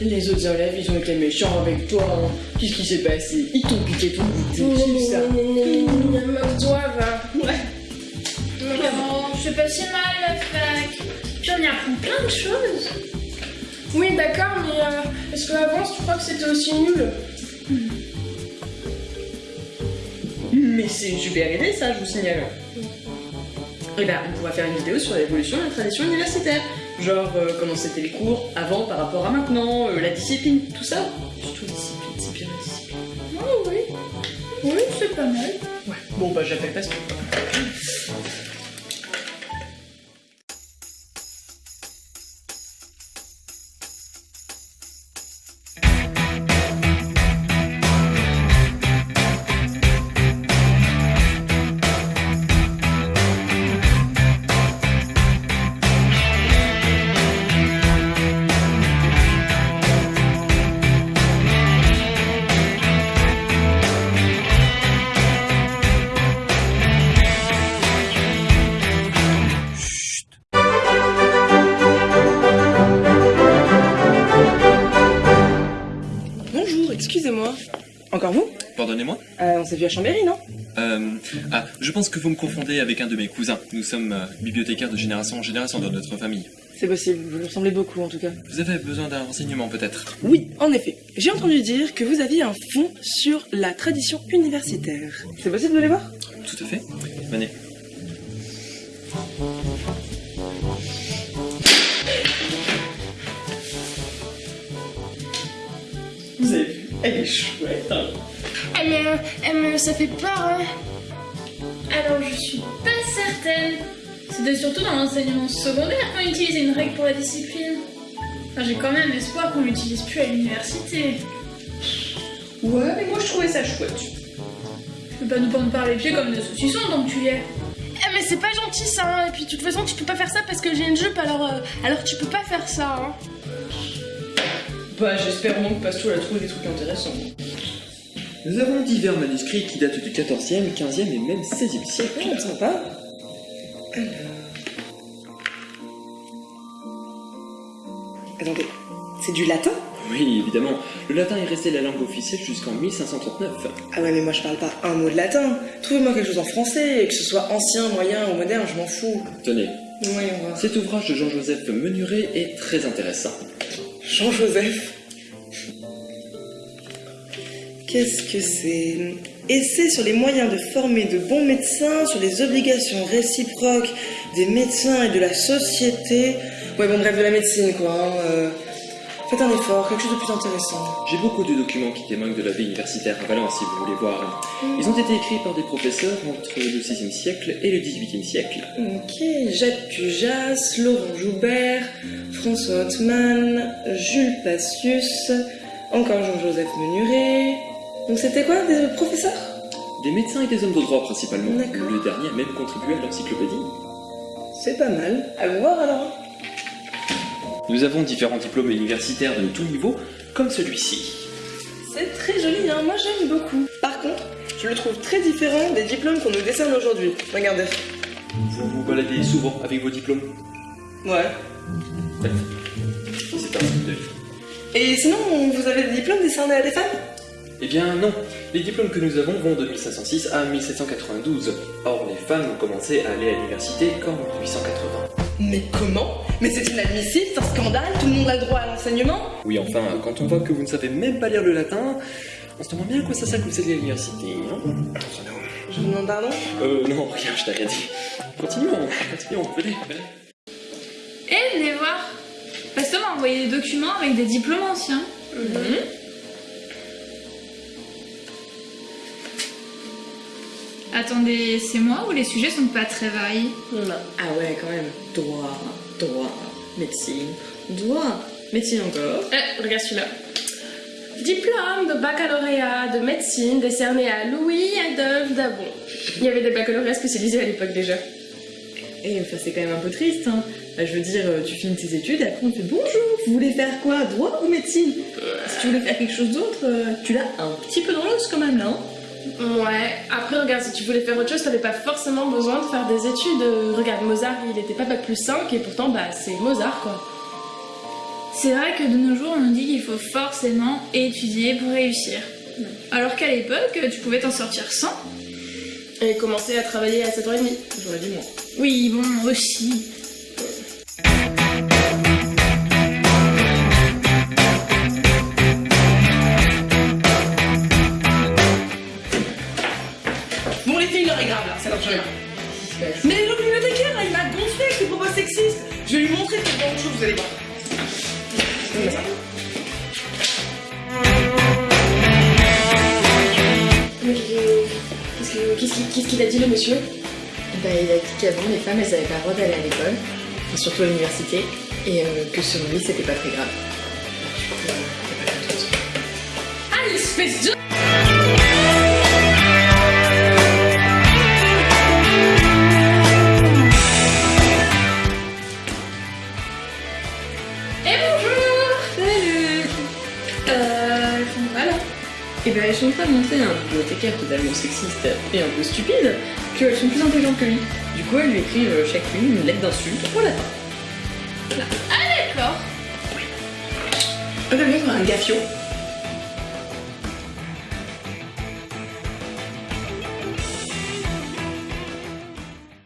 Les autres élèves, ils ont été méchants avec toi. hein. Qu'est-ce qui s'est passé? Ils t'ont piqué ton goûter, c'est ça. Ouais. Non, c'est pas si mal la fac? Puis on y apprend plein de choses. Oui, d'accord, mais euh, est-ce qu'avant, tu crois que c'était aussi nul? Mais c'est une super idée, ça, je vous signale. Et ben, on pourra faire une vidéo sur l'évolution de la tradition universitaire. Genre, euh, comment c'était les cours avant par rapport à maintenant, euh, la discipline, tout ça. Surtout la discipline, c'est bien la discipline. Oh oui. Oui, c'est pas mal. Ouais. Bon, bah, j'appelle pas ce excusez-moi. Encore vous? Pardonnez-moi euh, On s'est vu à Chambéry, non? Euh, Ah, je pense que vous me confondez avec un de mes cousins. Nous sommes euh, bibliothécaires de génération en génération dans notre famille. C'est possible, vous lui ressemblez beaucoup en tout cas. Vous avez besoin d'un renseignement peut-être? Oui, en effet. J'ai entendu dire que vous aviez un fond sur la tradition universitaire. C'est possible de les voir? Tout à fait. Venez. Elle est chouette, hein. Eh mais, mais ça fait peur, hein. Alors je suis pas certaine. C'était surtout dans l'enseignement secondaire qu'on utilisait une règle pour la discipline. Enfin, j'ai quand même espoir qu'on l'utilise plus à l'université. Ouais, mais moi, je trouvais ça chouette. Tu peux pas nous prendre par les pieds comme des saucissons tant que tu y es. Eh mais c'est pas gentil ça, hein. Et puis de toute façon, tu peux pas faire ça parce que j'ai une jupe, alors, euh, alors tu peux pas faire ça, hein. Bah, j'espère au moins que Pastou a trouvé des trucs intéressants. Nous avons divers manuscrits qui datent du 14e, 15e et même 16e siècle. Oh, sympa. Attendez, c'est du latin? Oui, évidemment. Le latin est resté la langue officielle jusqu'en 1539. Ah ouais, mais moi je parle pas un mot de latin. Trouvez-moi quelque chose en français, que ce soit ancien, moyen ou moderne, je m'en fous. Tenez, Voyons voir. cet ouvrage de Jean-Joseph Menuret est très intéressant. Jean-Joseph. Qu'est-ce que c'est? Essai sur les moyens de former de bons médecins, sur les obligations réciproques des médecins et de la société. Ouais, bon, bref, de la médecine, quoi. hein, euh. Faites un effort, quelque chose de plus intéressant. J'ai beaucoup de documents qui témoignent de la vie universitaire à Valence, si vous voulez voir. Ils ont été écrits par des professeurs entre le 6e siècle et le 18e siècle. Ok, Jacques Pujas, Laurent Joubert, François Hautemann, Jules Passius, encore Jean-Joseph Menuret. Donc c'était quoi, des professeurs? Des médecins et des hommes de droit principalement. Le dernier a même contribué à l'encyclopédie. C'est pas mal. Allons voir alors. Nous avons différents diplômes universitaires de tout niveau, comme celui-ci. C'est très joli, hein. moi j'aime beaucoup. Par contre, je le trouve très différent des diplômes qu'on nous décerne aujourd'hui. Regardez. Vous vous baladez souvent avec vos diplômes? Ouais. C'est un style de vie. Et sinon, vous avez des diplômes décernés à des femmes? Eh bien non, les diplômes que nous avons vont de 1506 à 1792. Or, les femmes ont commencé à aller à l'université qu'en 1880. Mais comment Mais c'est inadmissible, c'est un scandale, tout le monde a le droit à l'enseignement Oui, enfin, quand on voit que vous ne savez même pas lire le latin, on se demande bien à quoi ça sert que vous allez à l'université, non? Je vous demande pardon? Euh, non, rien, je t'ai rien dit. Continuons, continuons, venez, venez. Eh, venez voir. Pasteur m'a envoyé des documents avec des diplômes anciens. Attendez, c'est moi ou les sujets sont pas très variés Non. Ah ouais, quand même. Droit, droit, médecine, droit, médecine encore. Eh, regarde celui-là. Diplôme de baccalauréat de médecine décerné à Louis Adolphe Dabon. Il y avait des baccalauréats spécialisés à l'époque déjà. Et enfin, c'est quand même un peu triste, hein. Bah, je veux dire, euh, tu finis tes études et après on te fait bonjour, vous voulez faire quoi? Droit ou médecine? Si tu voulais faire quelque chose d'autre, euh, tu l'as un petit peu dans l'os quand même là, hein Ouais, après regarde, si tu voulais faire autre chose, t'avais pas forcément besoin de faire des études. Euh, Regarde, Mozart, il était pas bac plus 5 et pourtant, bah, c'est Mozart quoi. C'est vrai que de nos jours, on nous dit qu'il faut forcément étudier pour réussir. Alors qu'à l'époque, tu pouvais t'en sortir sans. Et commencer à travailler à 7h30. J'aurais dit moi. Oui, bon, aussi. Est grave là, ça marche rien. Mais le bibliothécaire là, il m'a gonflé avec ses propos sexistes. Je vais lui montrer que c'est chose, vous allez voir. Qu'est-ce que- qu'est-ce qu'il a dit le monsieur? Bah, il a dit qu'avant, les femmes, elles avaient pas le droit d'aller à l'école, et surtout à l'université, et euh, que selon lui, c'était pas très grave. Euh. Ah, l'espèce de... Et ben, elles sont en train de montrer à un bibliothécaire totalement sexiste et un peu stupide qu'elles sont plus intelligentes que lui. Du coup, elles lui écrivent chacune une lettre d'insulte au latin. D'accord. Un peu un gaffio.